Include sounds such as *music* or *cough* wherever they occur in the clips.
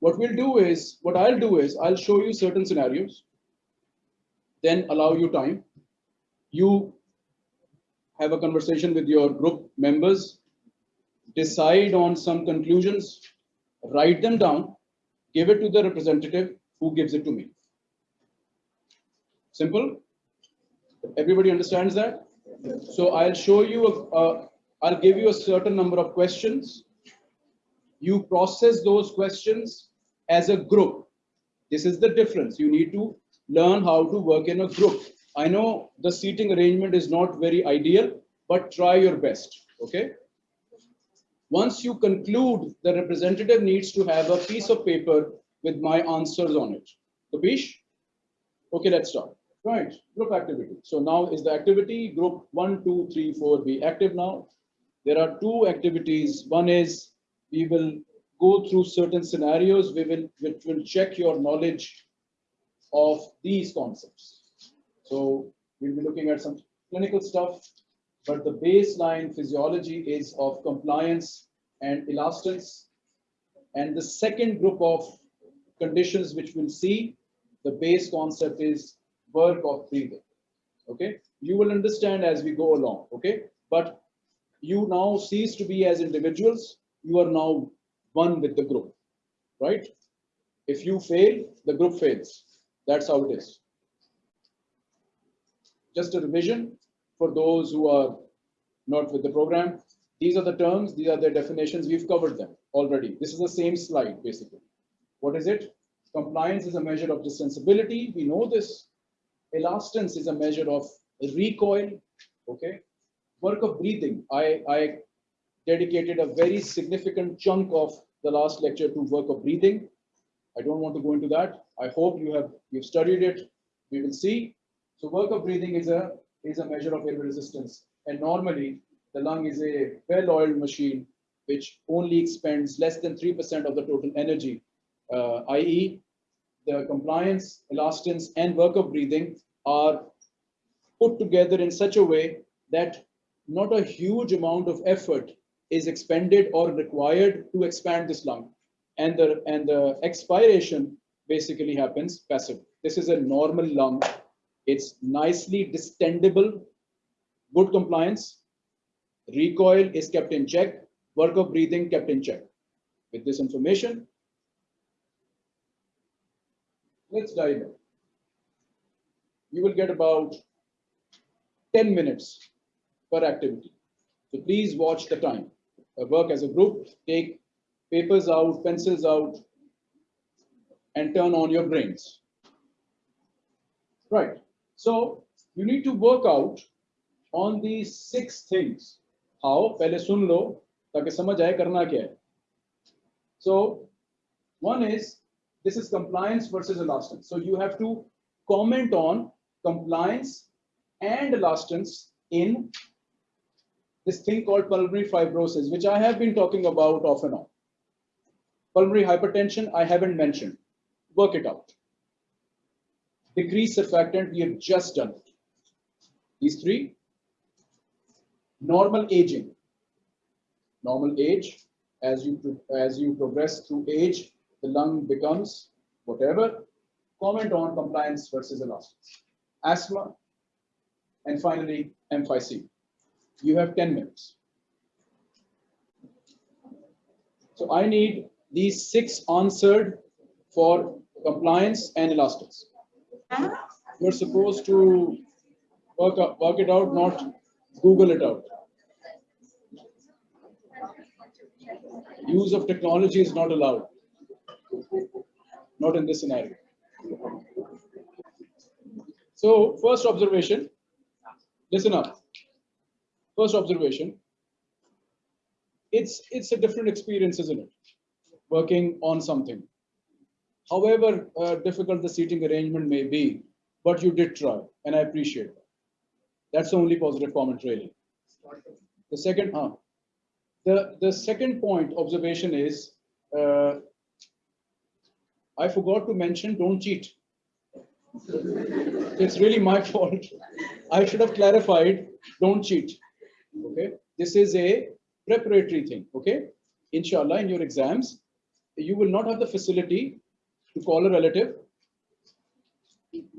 what we'll do is, what I'll do is, I'll show you certain scenarios, then allow you time. You have a conversation with your group members, decide on some conclusions, write them down, give it to the representative who gives it to me. Simple? Everybody understands that? So I'll show you, a, a, I'll give you a certain number of questions. You process those questions as a group. This is the difference. You need to learn how to work in a group. I know the seating arrangement is not very ideal, but try your best, okay? Once you conclude, the representative needs to have a piece of paper with my answers on it. Kapish? Okay, let's start. Right, group activity. So now is the activity group one, two, three, four be active now. There are two activities. One is we will go through certain scenarios. We will, which will check your knowledge of these concepts. So we'll be looking at some clinical stuff, but the baseline physiology is of compliance and elastance. And the second group of conditions which we'll see, the base concept is work of breathing. Okay, you will understand as we go along. Okay, but you now cease to be as individuals, you are now one with the group, right? If you fail, the group fails. That's how it is. Just a revision for those who are not with the program. These are the terms, these are the definitions, we've covered them already. This is the same slide, basically. What is it? Compliance is a measure of distensibility. We know this. Elastance is a measure of recoil, okay? Work of breathing. I, I dedicated a very significant chunk of the last lecture to work of breathing. I don't want to go into that. I hope you have you've studied it. We will see. So work of breathing is a is a measure of air resistance. And normally the lung is a well-oiled machine which only expends less than 3% of the total energy, uh, i.e. the compliance, elastance, and work of breathing are put together in such a way that not a huge amount of effort is expended or required to expand this lung. And the, and the expiration basically happens passive. This is a normal lung. It's nicely distendable, good compliance. Recoil is kept in check, work of breathing kept in check. With this information, let's dive in you will get about 10 minutes per activity. So please watch the time. Uh, work as a group, take papers out, pencils out, and turn on your brains. Right. So you need to work out on these six things. How? पहले सुन लो ताकि समझ आए करना क्या है. So one is this is compliance versus elastance. So you have to comment on compliance and elastance in this thing called pulmonary fibrosis, which I have been talking about off and on. Pulmonary hypertension, I haven't mentioned. Work it out. Decrease surfactant, we have just done it. These three. Normal aging. Normal age, as you, as you progress through age, the lung becomes whatever. Comment on compliance versus elastance asthma, and finally emphysema. You have 10 minutes. So I need these six answered for compliance and elastics. You're supposed to work, up, work it out, not Google it out. Use of technology is not allowed. Not in this scenario. So first observation, listen up. First observation, it's, it's a different experience, isn't it? Working on something. However uh, difficult the seating arrangement may be, but you did try, and I appreciate that. That's the only positive comment, really. The second, uh, the, the second point observation is, uh, I forgot to mention, don't cheat. It's really my *laughs* fault. I should have clarified, don't cheat. Okay. This is a preparatory thing. Okay. Inshallah, in your exams, you will not have the facility to call a relative,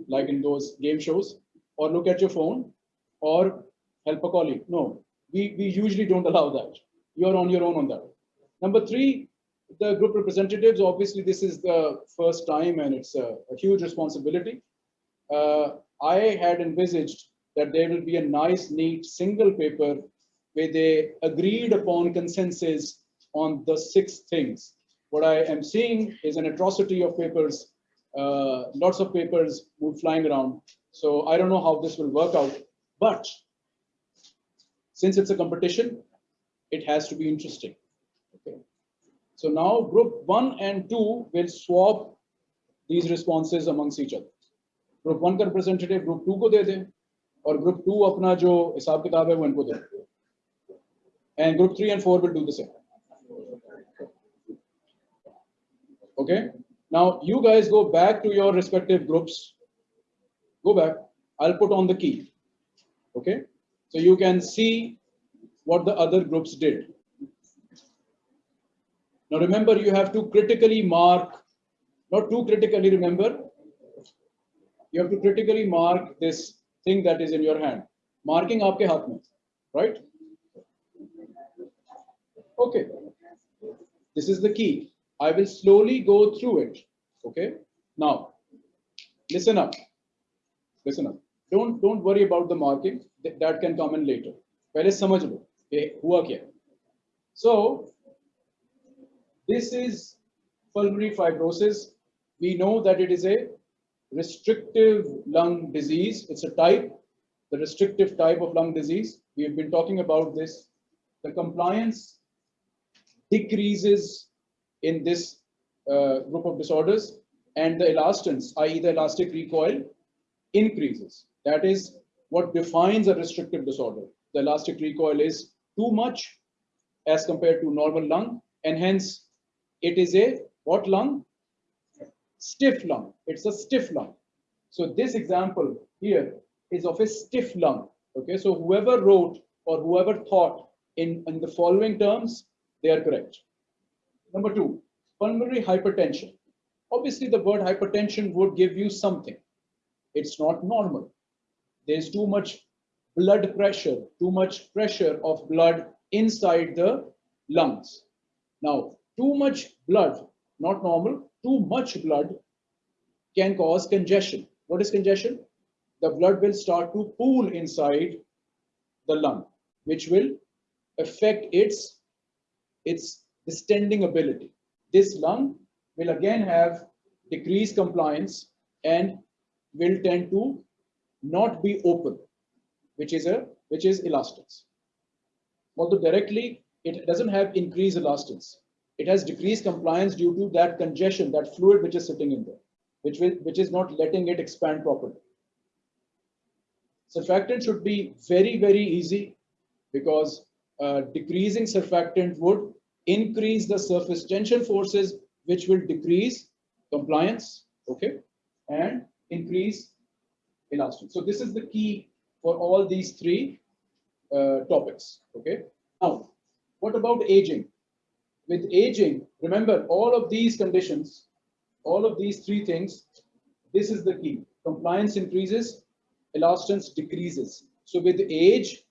like in those game shows, or look at your phone, or help a colleague. No, we, we usually don't allow that. You're on your own on that. Number three, the group representatives, obviously this is the first time and it's a, a huge responsibility. Uh, I had envisaged that there will be a nice, neat single paper where they agreed upon consensus on the six things. What I am seeing is an atrocity of papers, uh, lots of papers move flying around. So I don't know how this will work out, but since it's a competition, it has to be interesting. Okay. So now group one and two will swap these responses amongst each other. Group one का representative group two को दे दें और group two अपना जो हिसाब किताब है वो इनको दे and group three and four will do the same. Okay. Now you guys go back to your respective groups. Go back. I'll put on the key. Okay. So you can see what the other groups did. Now remember, you have to critically mark, not too critically remember, you have to critically mark this thing that is in your hand. Marking aapke haath mein, right? Okay. This is the key. I will slowly go through it. Okay. Now, listen up. Listen up. Don't don't worry about the marking. That, that can come in later. पहले समझ लो ये हुआ क्या So this is pulmonary fibrosis. We know that it is a restrictive lung disease. It's a type, the restrictive type of lung disease. We have been talking about this. The compliance decreases in this uh, group of disorders and the elastance, i.e. the elastic recoil, increases. That is what defines a restrictive disorder. The elastic recoil is too much as compared to normal lung and hence it is a what lung? Stiff lung. It's a stiff lung. So this example here is of a stiff lung. Okay, so whoever wrote or whoever thought in, in the following terms, they are correct. Number two, pulmonary hypertension. Obviously, the word hypertension would give you something. It's not normal. There's too much blood pressure, too much pressure of blood inside the lungs. Now, too much blood, not normal, too much blood can cause congestion. What is congestion? The blood will start to pool inside the lung, which will affect its, its distending ability. This lung will again have decreased compliance and will tend to not be open, which is a which is elastance. Although directly it doesn't have increased elastance, it has decreased compliance due to that congestion, that fluid which is sitting in there, which, will, which is not letting it expand properly. Surfactant should be very, very easy because uh, decreasing surfactant would increase the surface tension forces, which will decrease compliance, okay, and increase elasticity. So this is the key for all these three uh, topics, okay. Now, what about aging? With aging, remember all of these conditions, all of these three things, this is the key. Compliance increases, elastance decreases. So with age,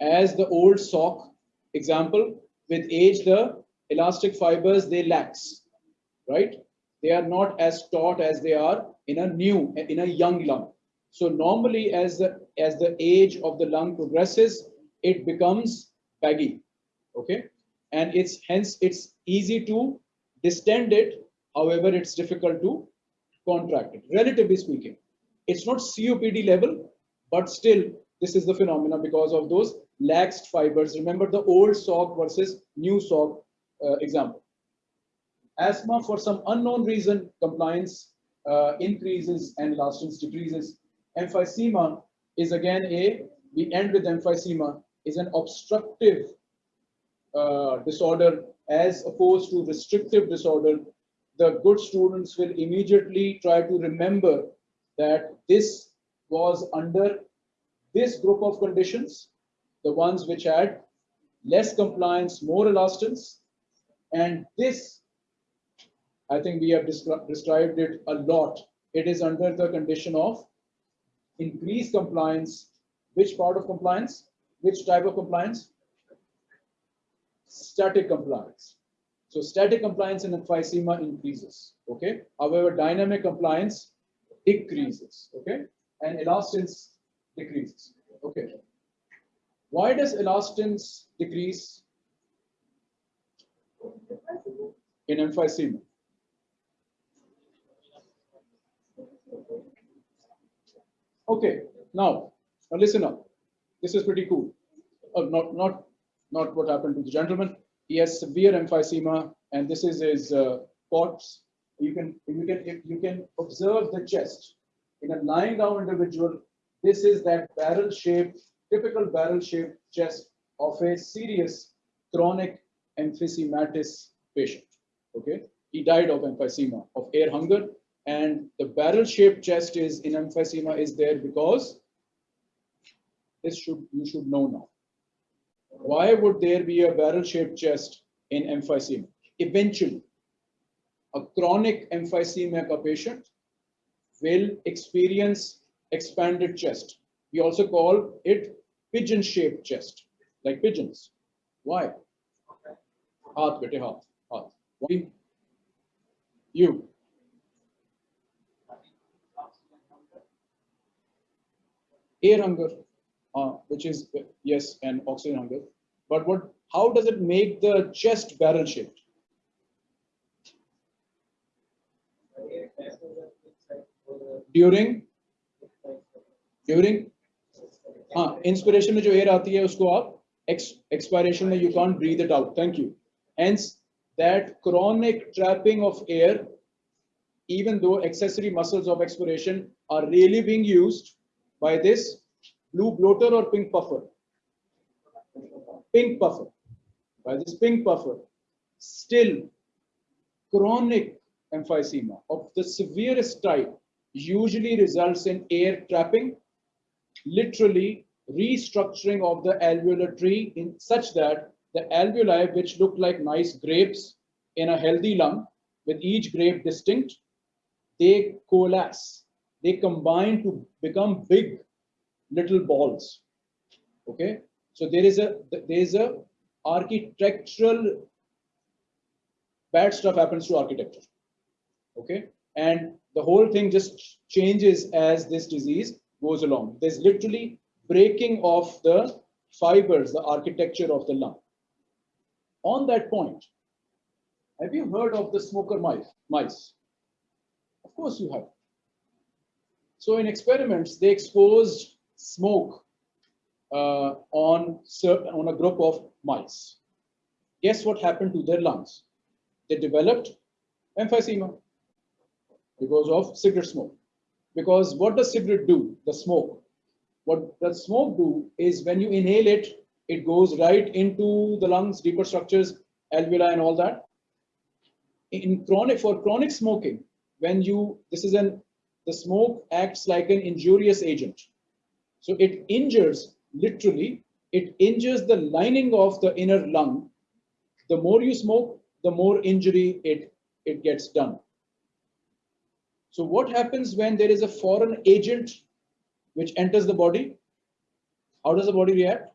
as the old sock example, with age, the elastic fibers, they lax, right? They are not as taut as they are in a new, in a young lung. So normally as the, as the age of the lung progresses, it becomes baggy, okay? And it's hence it's easy to distend it. However, it's difficult to contract it, relatively speaking. It's not COPD level, but still this is the phenomena because of those laxed fibers. Remember the old sock versus new sock uh, example. Asthma, for some unknown reason, compliance uh, increases and elastance decreases. Emphysema is again a, we end with emphysema, is an obstructive Uh, disorder as opposed to restrictive disorder, the good students will immediately try to remember that this was under this group of conditions, the ones which had less compliance, more elastance, and this I think we have descri- described it a lot. It is under the condition of increased compliance. Which part of compliance? Which type of compliance? Static compliance. So static compliance in emphysema increases, okay? However, dynamic compliance decreases, okay? And elastance decreases, okay? Why does elastance decrease in emphysema? Okay, now, now listen up. This is pretty cool. Uh, not, not, not what happened to the gentleman. He has severe emphysema, and this is his uh, corpse. You can, you can, you can observe the chest in a lying down individual. This is that barrel-shaped, typical barrel-shaped chest of a serious chronic emphysematous patient. Okay, he died of emphysema, of air hunger, and the barrel-shaped chest is in emphysema is there because this should you should know now. Why would there be a barrel-shaped chest in emphysema? Eventually, a chronic emphysema patient will experience expanded chest. We also call it pigeon-shaped chest, like pigeons. Why? Heart, bete, haath, heart. Why? You. Air hunger, uh, which is, yes, and oxygen hunger. But what, how does it make the chest barrel shaped? During, during, हाँ inspiration में जो air आती है उसको आप expiration में you can't breathe it out thank you hence that chronic trapping of air even though accessory muscles of expiration are really being used by this blue bloater or pink puffer pink puffer by this pink puffer still chronic emphysema of the severest type usually results in air trapping literally restructuring of the alveolar tree in such that the alveoli which look like nice grapes in a healthy lung with each grape distinct they coalesce. They combine to become big little balls. Okay? So there is a there is a architectural bad stuff happens to architecture. Okay? And the whole thing just changes as this disease goes along. There's literally breaking of the fibers the architecture of the lung. On that point have you heard of the smoker mice mice? Of course you have. So in experiments they exposed smoke uh, on on a group of mice guess what happened to their lungs they developed emphysema because of cigarette smoke. Because what does cigarette do? The smoke. What does smoke do is when you inhale it, it goes right into the lungs, deeper structures, alveoli and all that. In chronic, for chronic smoking, when you, this is an, the smoke acts like an injurious agent. So it injures, literally, it injures the lining of the inner lung. The more you smoke, the more injury it, it gets done. So what happens when there is a foreign agent which enters the body? How does the body react?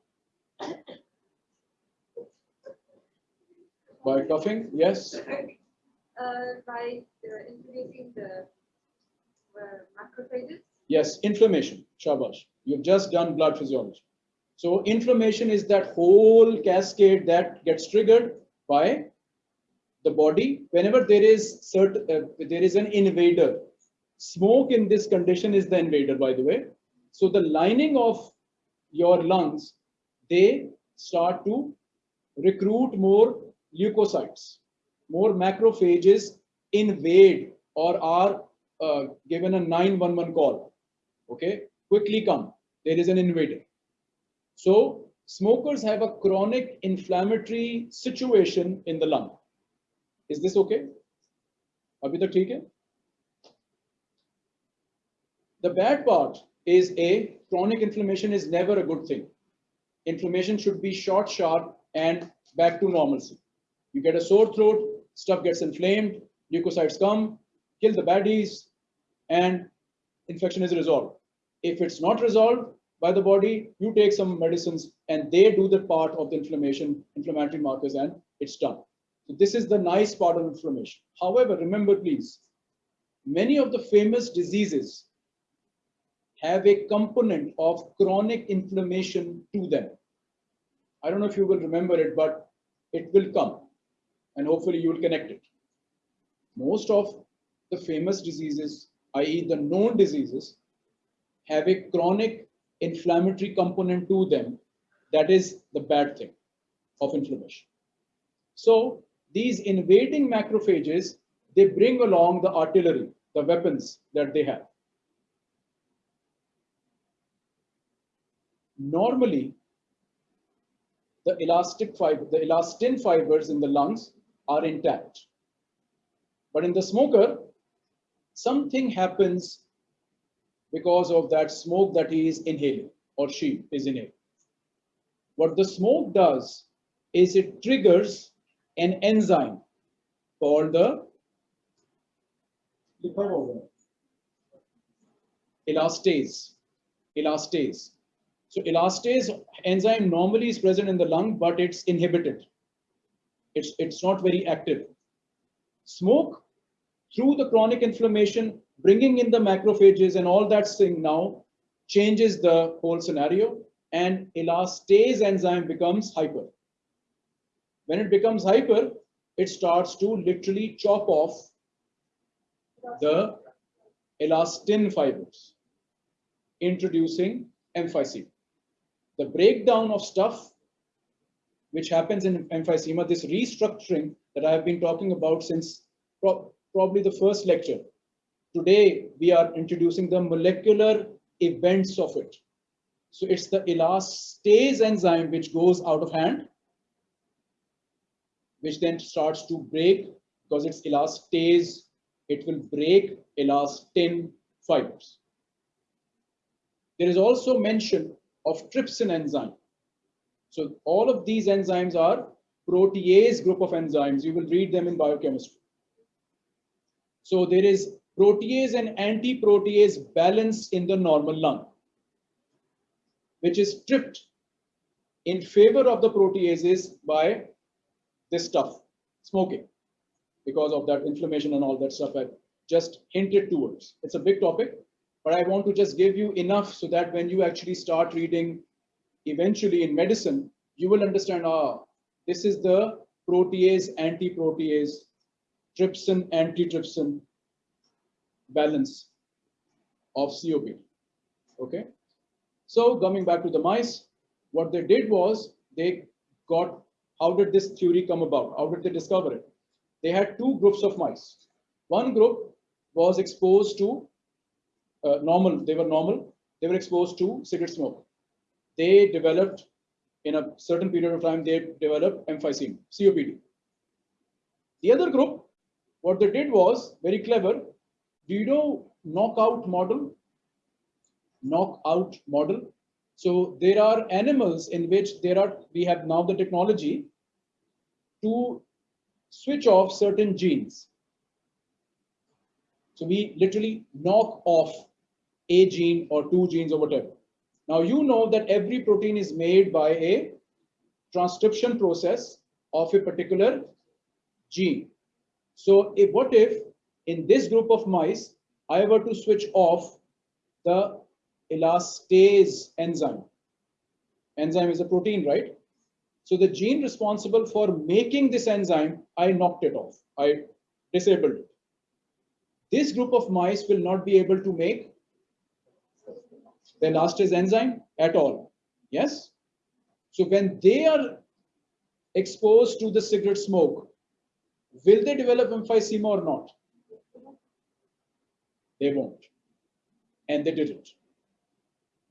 By coughing, yes. *coughs* Uh, by uh, introducing the uh, macrophages. Yes, inflammation. Shabash. You've just done blood physiology. So inflammation is that whole cascade that gets triggered by the body whenever there is certain uh, there is an invader. Smoke in this condition is the invader, by the way. So the lining of your lungs, they start to recruit more leukocytes, more macrophages invade or are uh, given a 911 call. Okay, quickly come. There is an invader. So smokers have a chronic inflammatory situation in the lung. Is this okay? The bad part is A, chronic inflammation is never a good thing. Inflammation should be short, sharp, and back to normalcy. You get a sore throat, stuff gets inflamed, leukocytes come, kill the baddies, and infection is resolved. If it's not resolved by the body, you take some medicines and they do the part of the inflammation, inflammatory markers, and it's done. So this is the nice part of inflammation. However, remember please, many of the famous diseases have a component of chronic inflammation to them. I don't know if you will remember it, but it will come and hopefully you will connect it. Most of the famous diseases, i.e. the known diseases, have a chronic inflammatory component to them. That is the bad thing of inflammation. So these invading macrophages, they bring along the artillery, the weapons that they have. Normally, the elastic fiber, the elastin fibers in the lungs are intact. But in the smoker, something happens because of that smoke that he is inhaling or she is inhaling. What the smoke does is it triggers an enzyme called the elastase. Elastase. So elastase enzyme normally is present in the lung, but it's inhibited. It's, it's not very active. Smoke through the chronic inflammation, bringing in the macrophages and all that thing now changes the whole scenario and elastase enzyme becomes hyper. When it becomes hyper, it starts to literally chop off the elastin fibers, introducing emphysema the breakdown of stuff which happens in emphysema, this restructuring that I have been talking about since pro probably the first lecture. Today, we are introducing the molecular events of it. So it's the elastase enzyme which goes out of hand, which then starts to break because it's elastase, it will break elastin fibers. There is also mention of trypsin enzyme. So all of these enzymes are protease group of enzymes. You will read them in biochemistry. So there is protease and anti-protease balance in the normal lung, which is tripped in favor of the proteases by this stuff, smoking, because of that inflammation and all that stuff I just hinted towards. It's a big topic, but I want to just give you enough so that when you actually start reading eventually in medicine, you will understand, ah, this is the protease, anti-protease, trypsin, anti-trypsin balance of COPD. Okay. So coming back to the mice, what they did was they got, how did this theory come about? How did they discover it? They had two groups of mice. One group was exposed to uh, normal, they were normal, they were exposed to cigarette smoke. They developed, in a certain period of time, they developed emphysema, COPD. The other group, what they did was very clever. Do you know knockout model? Knockout model. So there are animals in which there are, we have now the technology to switch off certain genes. So we literally knock off a gene or two genes or whatever. Now you know that every protein is made by a transcription process of a particular gene. So if, what if in this group of mice, I were to switch off the elastase enzyme. Enzyme is a protein, right? So the gene responsible for making this enzyme, I knocked it off. I disabled it. This group of mice will not be able to make the elastase enzyme at all. Yes? So when they are exposed to the cigarette smoke, will they develop emphysema or not? They won't. And they didn't.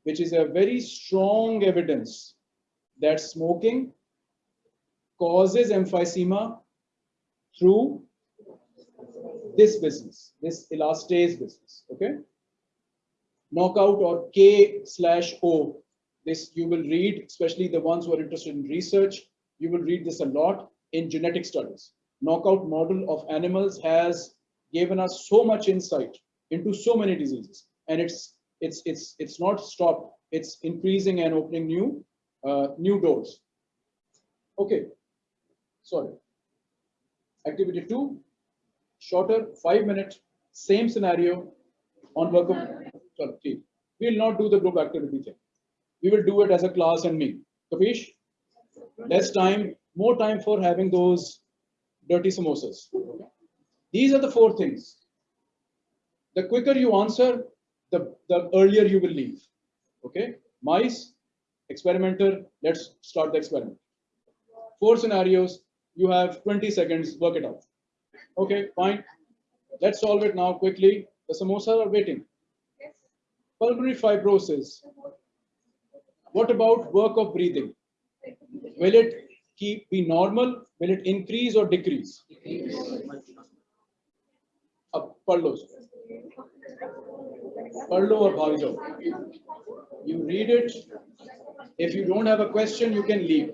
Which is a very strong evidence that smoking causes emphysema through this business, this elastase business. Okay knockout or K slash O. This you will read, especially the ones who are interested in research. You will read this a lot in genetic studies. knockout model of animals has given us so much insight into so many diseases. And it's, it's, it's, it's not stopped. It's increasing and opening new, uh, new doors. Okay, sorry. Activity two, shorter, five minute, same scenario on work of, we will not do the group activity thing. We will do it as a class and me. Kapish? Less time, more time for having those dirty samosas. These are the four things. The quicker you answer, the, the earlier you will leave. Okay? Mice, experimenter, let's start the experiment. Four scenarios, you have 20 seconds, work it out. Okay, fine. Let's solve it now quickly. The samosas are waiting. Yes. Pulmonary fibrosis. What about work of breathing? Will it keep be normal? Will it increase or decrease? Up, uh, पढ़ Perlo or Bhavjo. You read it. If you don't have a question, you can leave.